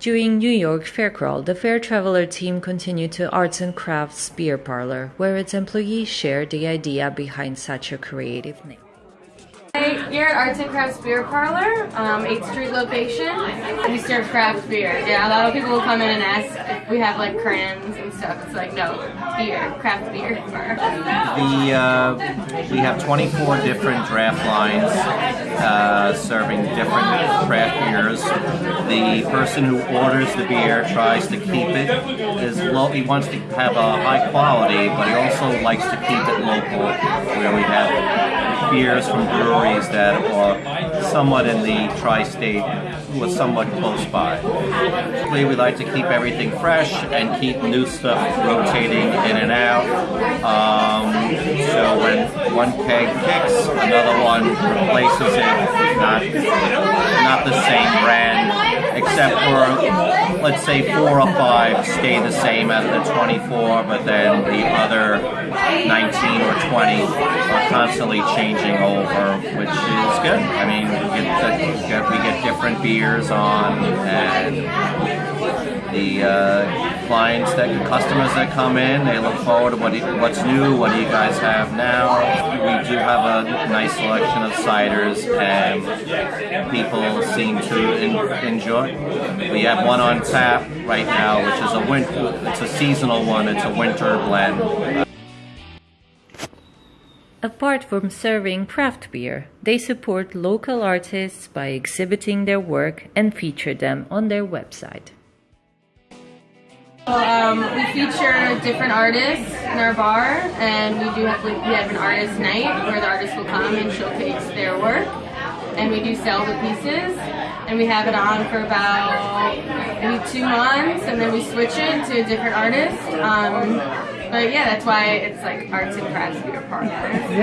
During New York Fair Crawl, the Fair Traveler team continued to Arts and Crafts Beer Parlor, where its employees shared the idea behind such a creative name. Here at Arts and Crafts Beer Parlor, um, 8th Street location. We serve craft beer. Yeah, a lot of people will come in and ask if we have like crayons and stuff. It's like, no, beer, craft beer. The, uh, we have 24 different draft lines uh, serving different craft beers. The person who orders the beer tries to keep it as low. He wants to have a high quality, but he also likes to keep it local, where we have beers from breweries that are somewhat in the tri-state, was somewhat close by. We like to keep everything fresh and keep new stuff rotating in and out. Um, so when one keg kicks, another one replaces it. Not not the same brand, except for let's say four or five stay the same as the 24, but then the other 19 or 20 are constantly changing over, which is good. I mean, we get, we get different beers on, and the uh, clients that customers that come in they look forward to what what's new what do you guys have now? We do have a nice selection of ciders and people seem to in, enjoy. We have one on tap right now which is a winter it's a seasonal one it's a winter blend. Apart from serving craft beer, they support local artists by exhibiting their work and feature them on their website. Um, we feature different artists in our bar, and we do have we have an artist night where the artists will come and showcase their work, and we do sell the pieces, and we have it on for about maybe two months, and then we switch it to a different artist. Um, but yeah, that's why it's like arts and crafts beer parlor.